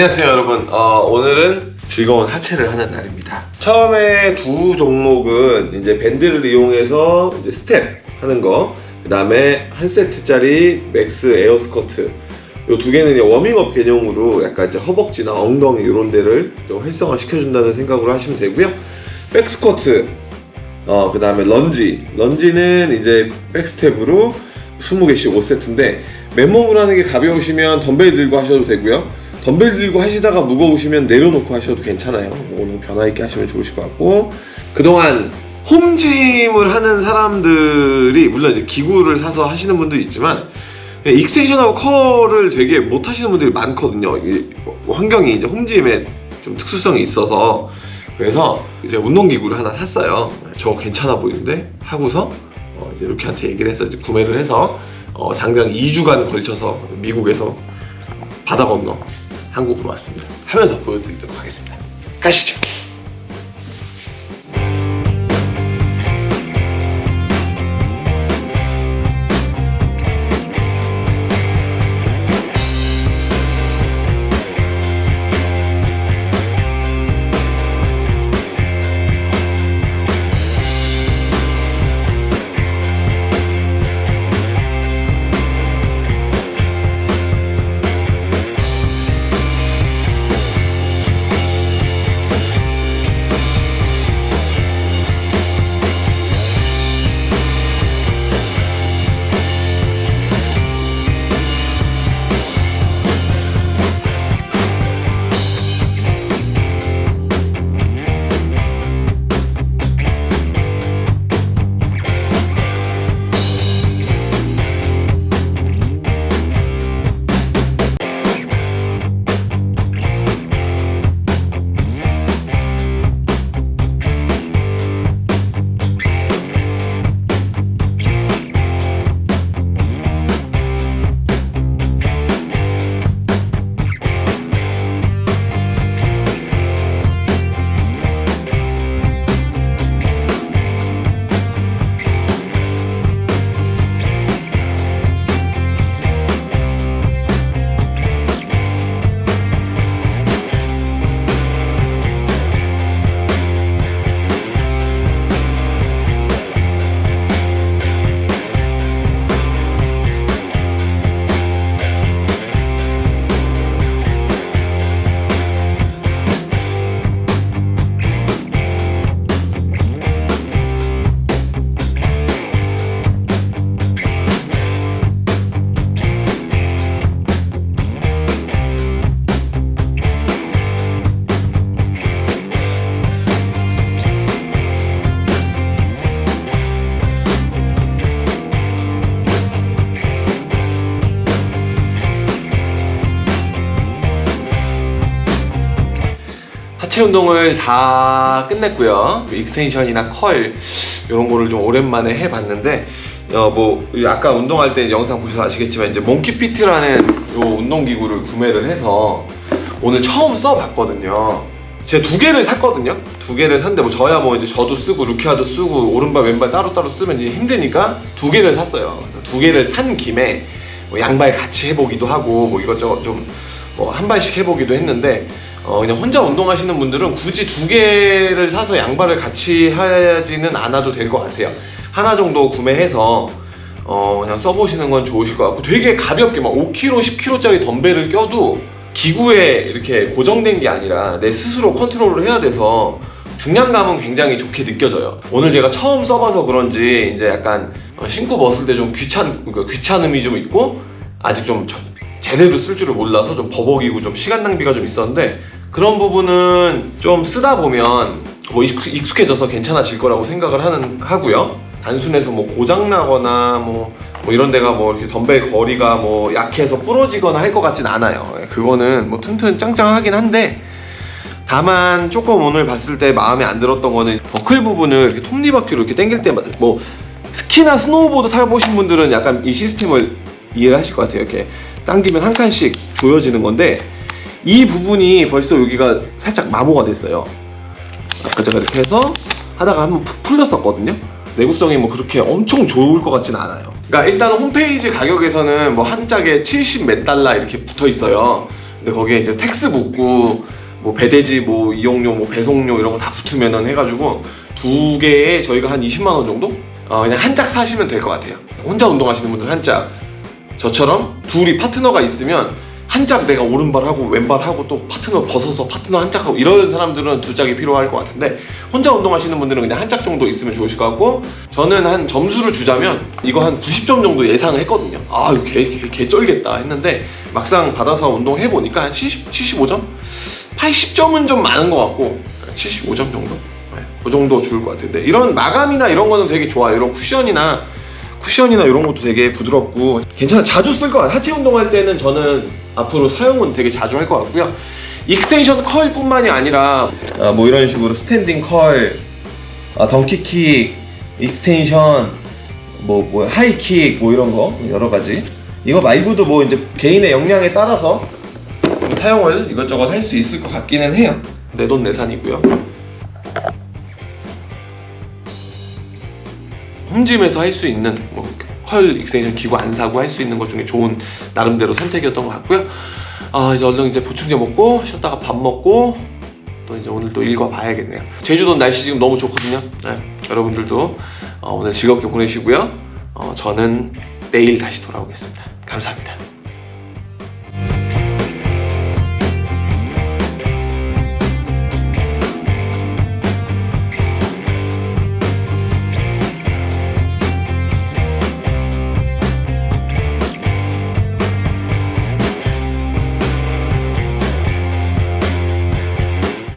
안녕하세요 여러분. 어, 오늘은 즐거운 하체를 하는 날입니다. 처음에 두 종목은 이제 밴드를 이용해서 이제 스텝 하는 거그 다음에 한 세트짜리 max air squat 이두 개는 워밍업 개념으로 약간 이제 허벅지나 엉덩이 이런 데를 좀 활성화 시켜준다는 생각으로 하시면 되고요. back squat 어, 그 다음에 lunge. Lunge는 이제 back step으로 20개씩 5세트인데 맨몸으로 하는 게 가벼우시면 덤벨 들고 하셔도 되고요 덤벨 들고 하시다가 무거우시면 내려놓고 하셔도 괜찮아요. 오늘 변화 있게 하시면 좋으실 것 같고. 그동안 home gym을 하는 사람들이 물론 이제 기구를 사서 하시는 분도 있지만 extension하고 curl을 되게 못 하시는 분들이 많거든요. 이 환경이 이제 home gym에 좀 특수성이 있어서. 그래서 이제 운동기구를 하나 샀어요. 저거 괜찮아 보이는데? 하고서 어 이제 루키한테 얘기를 해서 이제 구매를 해서 어 장장 2주간 걸쳐서 미국에서 바다 건너 한국 으로 왔습니다. 하면서 보여드리도록 하겠습니다. 가시죠 하체 운동을 다 끝냈고요. extension이나 curl 이런 거를 좀 오랜만에 해봤는데 어, 뭐 아까 운동할 때 영상 보셔서 아시겠지만 이제 MonkeyFeet라는 요 운동기구를 구매를 해서 오늘 처음 써봤거든요. 제가 두 개를 샀거든요. 두 개를 샀는데 뭐 저야 뭐 이제 저도 쓰고 루키아도 쓰고 오른발 왼발 따로따로 쓰면 이제 힘드니까 두 개를 샀어요. 두 개를 산 김에 뭐 양발 같이 해보기도 하고 뭐 이것저것 좀 뭐 한 발씩 해보기도 했는데 어 그냥 혼자 운동하시는 분들은 굳이 두 개를 사서 양발을 같이 하지는 않아도 될 것 같아요. 하나 정도 구매해서 어 그냥 써보시는 건 좋으실 것 같고 되게 가볍게 막 5kg, 10kg짜리 덤벨을 껴도 기구에 이렇게 고정된 게 아니라 내 스스로 컨트롤을 해야 돼서 중량감은 굉장히 좋게 느껴져요. 오늘 제가 처음 써봐서 그런지 이제 약간 신고 벗을 때 좀 귀찮, 그러니까 귀찮음이 좀 있고 아직 좀 제대로 쓸 줄을 몰라서 좀 버벅이고 좀 시간 낭비가 좀 있었는데 그런 부분은 좀 쓰다 보면 뭐 익숙해져서 괜찮아질 거라고 생각을 하는 하고요. 단순해서 뭐 고장 나거나 뭐, 뭐 이런 데가 뭐 이렇게 덤벨 거리가 뭐 약해서 부러지거나 할 것 같진 않아요. 예, 그거는 뭐 튼튼 짱짱하긴 한데 다만 조금 오늘 봤을 때 마음에 안 들었던 거는 버클 부분을 이렇게 톱니바퀴로 이렇게 당길 때마다 뭐 스키나 스노우보드 타보신 분들은 약간 이 시스템을 이해를 하실 것 같아요. 이렇게 당기면 한 칸씩 조여지는 건데 이 부분이 벌써 여기가 살짝 마모가 됐어요 아까 제가 이렇게 해서 하다가 한번 푹 풀렸었거든요 내구성이 뭐 그렇게 엄청 좋을 것 같진 않아요 그러니까 일단 홈페이지 가격에서는 뭐 한 짝에 70 몇 달러 이렇게 붙어 있어요 근데 거기에 이제 tax 붙고 뭐 배대지 뭐 이용료 뭐 배송료 이런 거 다 붙으면은 해가지고 두 개에 저희가 한 20만 원 정도? 어, 그냥 한 짝 사시면 될 것 같아요. 혼자 운동하시는 분들 한 짝. 저처럼 둘이 파트너가 있으면 한짝 내가 오른발 하고 왼발 하고 또 파트너 벗어서 파트너 한 짝 하고 이런 사람들은 두 짝이 필요할 것 같은데 혼자 운동하시는 분들은 그냥 한 짝 정도 있으면 좋으실 것 같고 저는 한 점수를 주자면 이거 한 90점 정도 예상을 했거든요. 아 이거 개, 개, 개 쩔겠다 했는데 막상 받아서 운동해 보니까 한 70, 75점? 80점은 좀 많은 것 같고 75점 정도? 네, 그 정도 줄 것 같은데 이런 마감이나 이런 거는 되게 좋아요. 이런 쿠션이나 쿠션이나 이런 것도 되게 부드럽고 괜찮아. 자주 쓸 것 같아요 하체 운동할 때는 저는 앞으로 사용은 되게 자주 할 것 같고요. extension curl 뿐만이 아니라 아, 뭐 이런 식으로 standing curl 아, donkey kick extension 뭐, 뭐 high kick 뭐 이런 거 여러 가지. 이거 말고도 뭐 이제 개인의 역량에 따라서 사용을 이것저것 할 수 있을 것 같기는 해요. 내돈내산이고요 home gym에서 할 수 있는 뭐 curl extension 기구 안 사고 할 수 있는 것 중에 좋은 나름대로 선택이었던 것 같고요. 아 이제 얼른 이제 보충제 먹고 쉬었다가 밥 먹고 또 이제 오늘 또 일과 봐야겠네요. 제주도 날씨 지금 너무 좋거든요. 네, 여러분들도 어, 오늘 즐겁게 보내시고요. 어, 저는 내일 다시 돌아오겠습니다. 감사합니다.